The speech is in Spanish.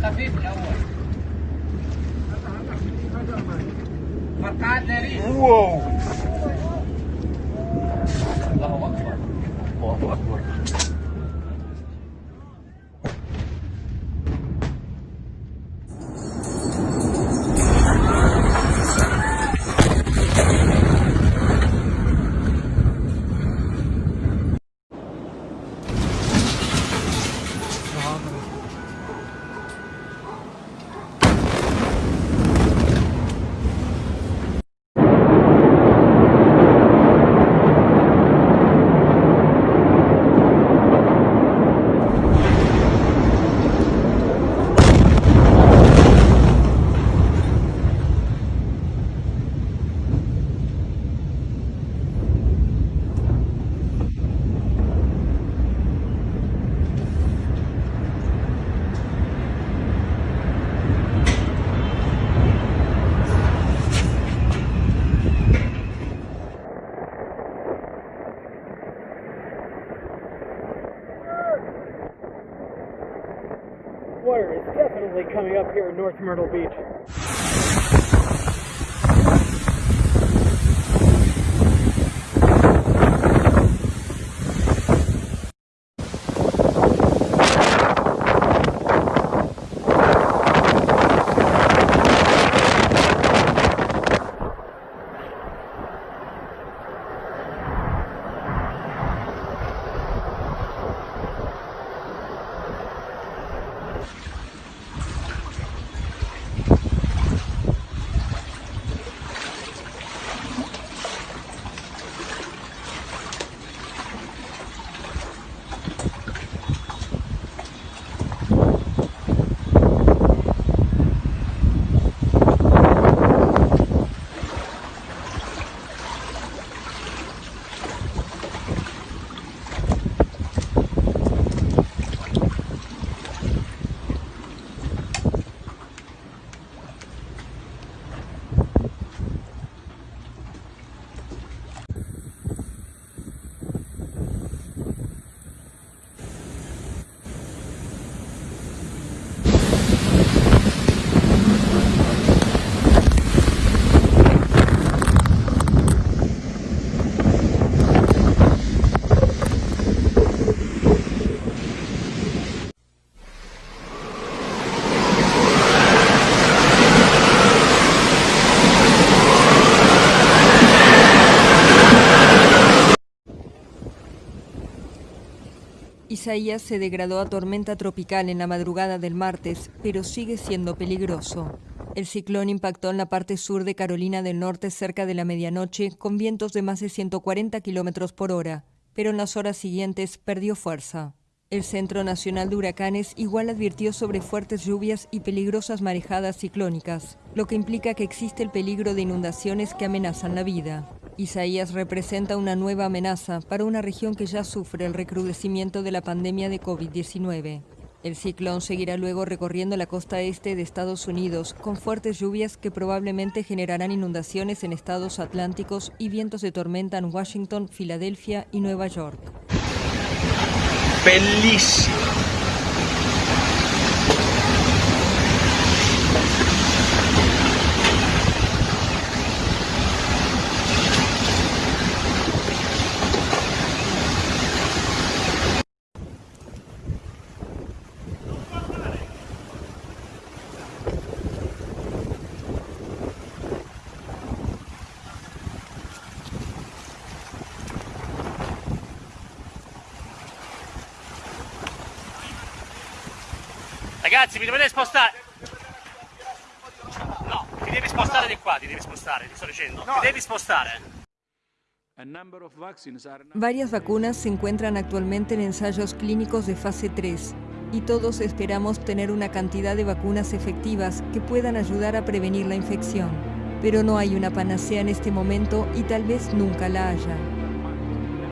خفيف الاول فرقعات ناريه واو الله اكبر الله اكبر Water is definitely coming up here in North Myrtle Beach. Isaías se degradó a tormenta tropical en la madrugada del martes, pero sigue siendo peligroso. El ciclón impactó en la parte sur de Carolina del Norte cerca de la medianoche con vientos de más de 140 kilómetros por hora, pero en las horas siguientes perdió fuerza. El Centro Nacional de Huracanes igual advirtió sobre fuertes lluvias y peligrosas marejadas ciclónicas, lo que implica que existe el peligro de inundaciones que amenazan la vida. Isaías representa una nueva amenaza para una región que ya sufre el recrudecimiento de la pandemia de COVID-19. El ciclón seguirá luego recorriendo la costa este de Estados Unidos con fuertes lluvias que probablemente generarán inundaciones en estados atlánticos y vientos de tormenta en Washington, Filadelfia y Nueva York. Ragazzi, mi dovete spostare. No, ti devi spostare di qua, ti devi spostare, ti sto dicendo. Ti devi spostare. Varias vacunas se encuentran actualmente en ensayos clínicos de fase 3 y todos esperamos tener una cantidad de vacunas efectivas que puedan ayudar a prevenir la infección. Pero no hay una panacea en este momento y tal vez nunca la haya.